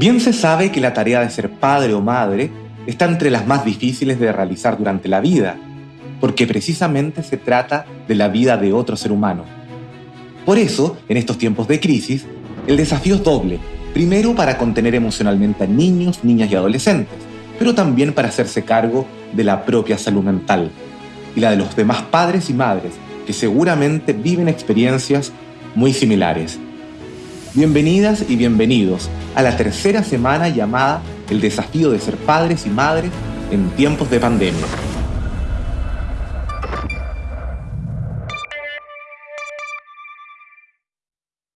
Bien se sabe que la tarea de ser padre o madre está entre las más difíciles de realizar durante la vida, porque precisamente se trata de la vida de otro ser humano. Por eso, en estos tiempos de crisis, el desafío es doble. Primero, para contener emocionalmente a niños, niñas y adolescentes, pero también para hacerse cargo de la propia salud mental y la de los demás padres y madres que seguramente viven experiencias muy similares. Bienvenidas y bienvenidos a la tercera semana llamada El desafío de ser padres y madres en tiempos de pandemia.